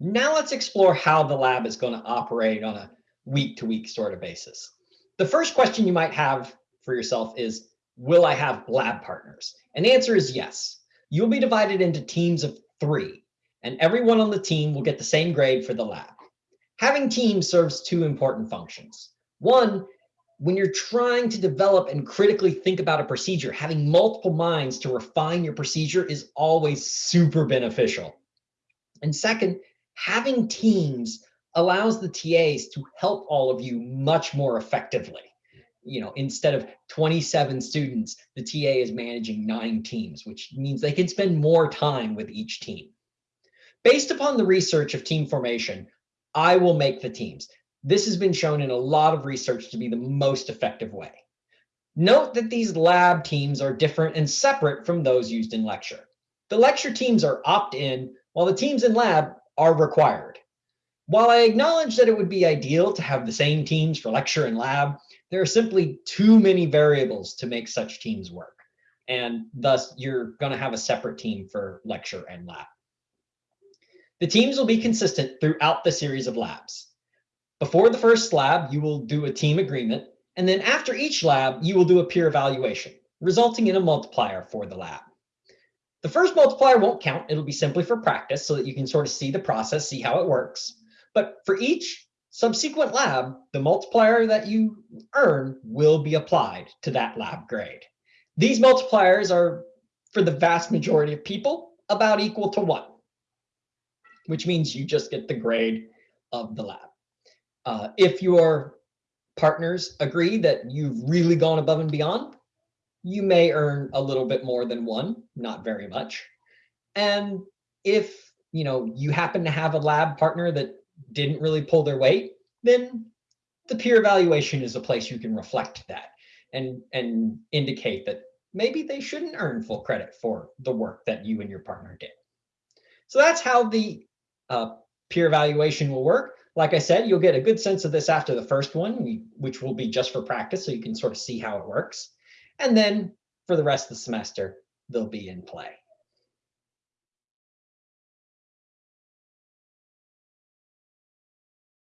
Now let's explore how the lab is going to operate on a week to week sort of basis. The first question you might have for yourself is, will I have lab partners? And the answer is yes. You'll be divided into teams of three, and everyone on the team will get the same grade for the lab. Having teams serves two important functions. One, when you're trying to develop and critically think about a procedure, having multiple minds to refine your procedure is always super beneficial. And second, having teams allows the TAs to help all of you much more effectively. You know, instead of 27 students, the TA is managing nine teams, which means they can spend more time with each team. Based upon the research of team formation, I will make the teams. This has been shown in a lot of research to be the most effective way. Note that these lab teams are different and separate from those used in lecture. The lecture teams are opt-in, while the teams in lab are required. While I acknowledge that it would be ideal to have the same teams for lecture and lab, there are simply too many variables to make such teams work. And thus, you're going to have a separate team for lecture and lab. The teams will be consistent throughout the series of labs. Before the first lab, you will do a team agreement. And then after each lab, you will do a peer evaluation, resulting in a multiplier for the lab. The first multiplier won't count. It'll be simply for practice so that you can sort of see the process, see how it works. But for each subsequent lab, the multiplier that you earn will be applied to that lab grade. These multipliers are, for the vast majority of people, about equal to one, which means you just get the grade of the lab. Uh, if your partners agree that you've really gone above and beyond, you may earn a little bit more than one, not very much. And if you know you happen to have a lab partner that didn't really pull their weight, then the peer evaluation is a place you can reflect that and and indicate that maybe they shouldn't earn full credit for the work that you and your partner did. So that's how the uh, peer evaluation will work. Like I said, you'll get a good sense of this after the first one, which will be just for practice, so you can sort of see how it works. And then for the rest of the semester, they'll be in play.